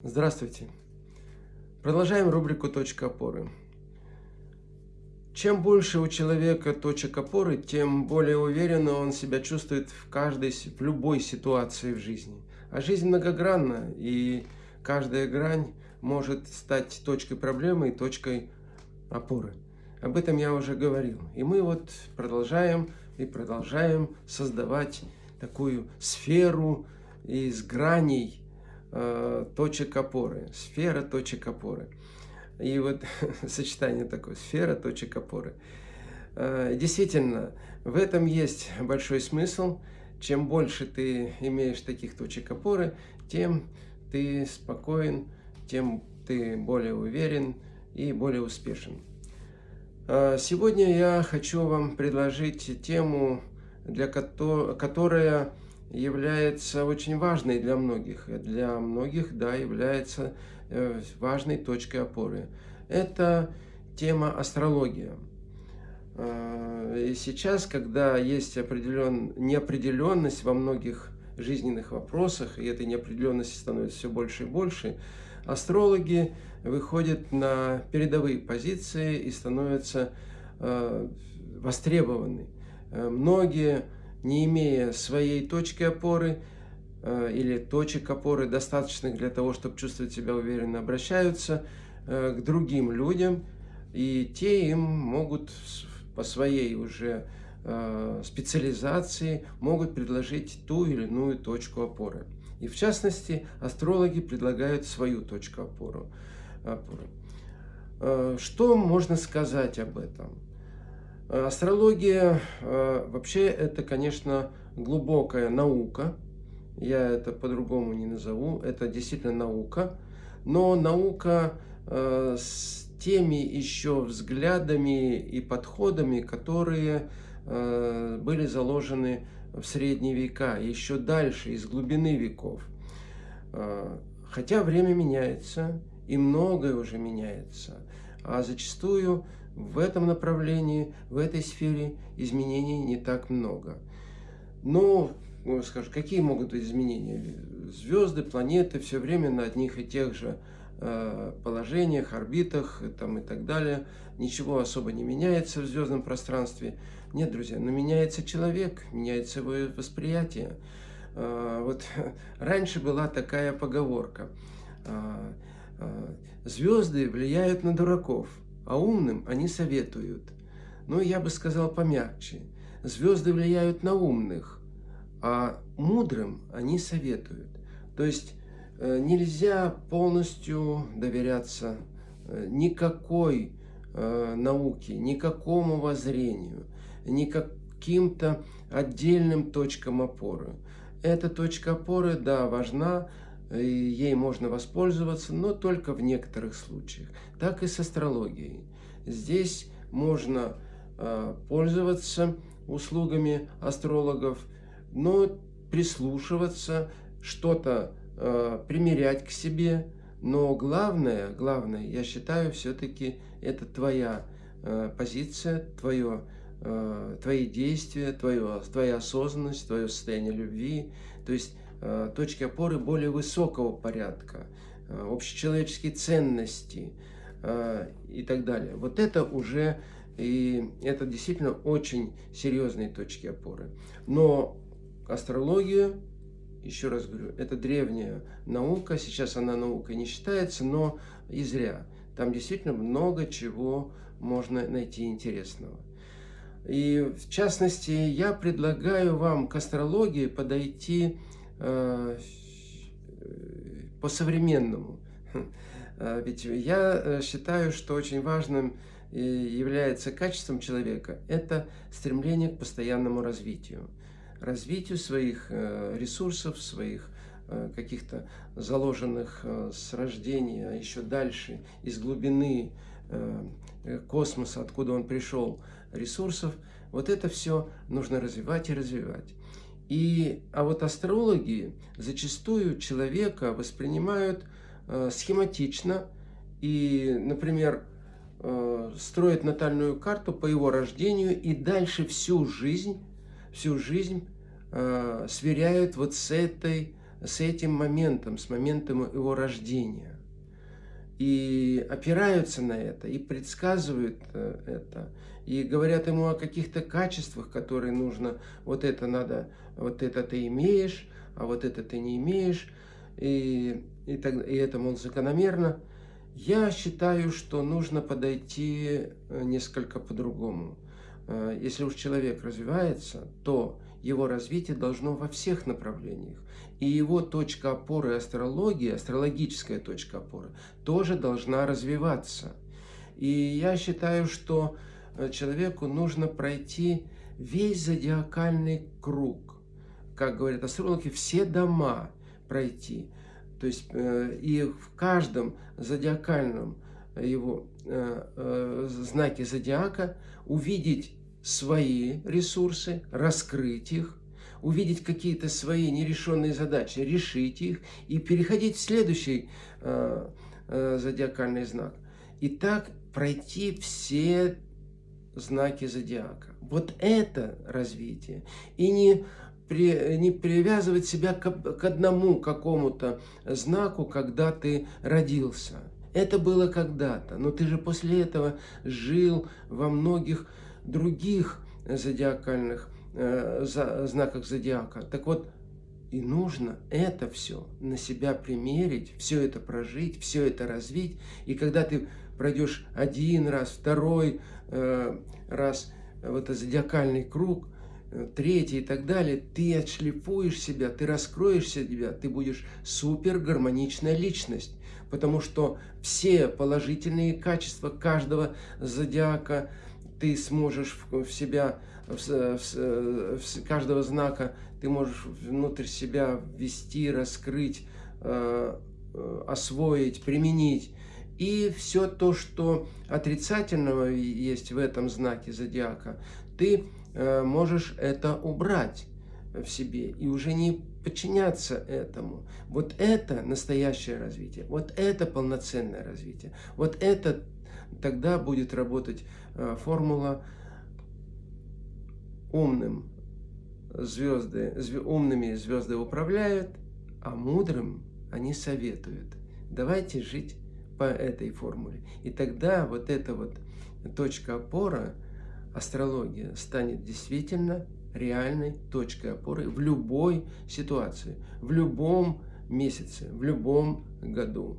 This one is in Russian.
Здравствуйте! Продолжаем рубрику «Точка опоры». Чем больше у человека точек опоры, тем более уверенно он себя чувствует в каждой, в любой ситуации в жизни. А жизнь многогранна, и каждая грань может стать точкой проблемы и точкой опоры. Об этом я уже говорил. И мы вот продолжаем и продолжаем создавать такую сферу из граней, Э, точек опоры, сфера точек опоры. И вот сочетание такое, сфера точек опоры. Э, действительно, в этом есть большой смысл. Чем больше ты имеешь таких точек опоры, тем ты спокоен, тем ты более уверен и более успешен. Э, сегодня я хочу вам предложить тему, для которая является очень важной для многих. Для многих, да, является э, важной точкой опоры. Это тема астрология. А, и сейчас, когда есть определен... неопределенность во многих жизненных вопросах, и этой неопределенности становится все больше и больше, астрологи выходят на передовые позиции и становятся э, востребованы. Э, многие не имея своей точки опоры э, или точек опоры, достаточных для того, чтобы чувствовать себя уверенно, обращаются э, к другим людям, и те им могут по своей уже э, специализации могут предложить ту или иную точку опоры. И в частности, астрологи предлагают свою точку опоры. Что можно сказать об этом? Астрология э, вообще это, конечно, глубокая наука. Я это по-другому не назову. Это действительно наука. Но наука э, с теми еще взглядами и подходами, которые э, были заложены в средние века, еще дальше, из глубины веков. Хотя время меняется, и многое уже меняется. А зачастую в этом направлении, в этой сфере изменений не так много. Но, ну, скажем, какие могут быть изменения? Звезды, планеты все время на одних и тех же э, положениях, орбитах там, и так далее. Ничего особо не меняется в звездном пространстве. Нет, друзья, но меняется человек, меняется его восприятие. Э, вот раньше была такая поговорка. Э, звезды влияют на дураков а умным они советуют. Но я бы сказал помягче. Звезды влияют на умных, а мудрым они советуют. То есть э, нельзя полностью доверяться э, никакой э, науке, никакому воззрению, ни каким-то отдельным точкам опоры. Эта точка опоры, да, важна, ей можно воспользоваться, но только в некоторых случаях. Так и с астрологией. Здесь можно э, пользоваться услугами астрологов, но прислушиваться, что-то э, примерять к себе. Но главное, главное, я считаю, все-таки это твоя э, позиция, твое, твои действия, твое, твоя осознанность, твое состояние любви. То есть Э, точки опоры более высокого порядка, э, общечеловеческие ценности э, и так далее. Вот это уже, и это действительно очень серьезные точки опоры. Но астрология, еще раз говорю, это древняя наука, сейчас она наукой не считается, но и зря. Там действительно много чего можно найти интересного. И в частности, я предлагаю вам к астрологии подойти Э, по-современному. Э, ведь я э, считаю, что очень важным является качеством человека – это стремление к постоянному развитию. Развитию своих ресурсов, своих каких-то заложенных с рождения, а еще дальше, из глубины космоса, откуда он пришел, ресурсов. Вот это все нужно развивать и развивать. И, а вот астрологи зачастую человека воспринимают э, схематично и, например, э, строят натальную карту по его рождению и дальше всю жизнь, всю жизнь э, сверяют вот с этой с этим моментом, с моментом его рождения. И опираются на это, и предсказывают э, это, и говорят ему о каких-то качествах, которые нужно, вот это надо, вот это ты имеешь, а вот это ты не имеешь, и, и, так, и это, мол, закономерно. Я считаю, что нужно подойти э, несколько по-другому. Э, если уж человек развивается, то его развитие должно во всех направлениях. И его точка опоры астрологии, астрологическая точка опоры, тоже должна развиваться. И я считаю, что э, человеку нужно пройти весь зодиакальный круг. Как говорят астрологи, все дома пройти. То есть э, и в каждом зодиакальном его э, знаке зодиака увидеть свои ресурсы, раскрыть их, увидеть какие-то свои нерешенные задачи, решить их и переходить в следующий э, э, зодиакальный знак. И так пройти все знаки зодиака. Вот это развитие. И не, при, не привязывать себя к, к одному какому-то знаку, когда ты родился. Это было когда-то, но ты же после этого жил во многих других зодиакальных э, за, знаках зодиака. Так вот, и нужно это все на себя примерить, все это прожить, все это развить. И когда ты пройдешь один раз, второй э, раз в этот зодиакальный круг, э, третий и так далее, ты отшлифуешь себя, ты раскроешь себя, ты будешь супер гармоничная личность. Потому что все положительные качества каждого зодиака – ты сможешь в, в себя, в, в, в каждого знака, ты можешь внутрь себя ввести, раскрыть, э, э, освоить, применить. И все то, что отрицательного есть в этом знаке зодиака, ты э, можешь это убрать в себе и уже не подчиняться этому. Вот это настоящее развитие, вот это полноценное развитие, вот это тогда будет работать э, формула умным звезды, зв, умными звезды управляют, а мудрым они советуют. Давайте жить по этой формуле. И тогда вот эта вот точка опора, астрология, станет действительно реальной точкой опоры в любой ситуации, в любом месяце, в любом году.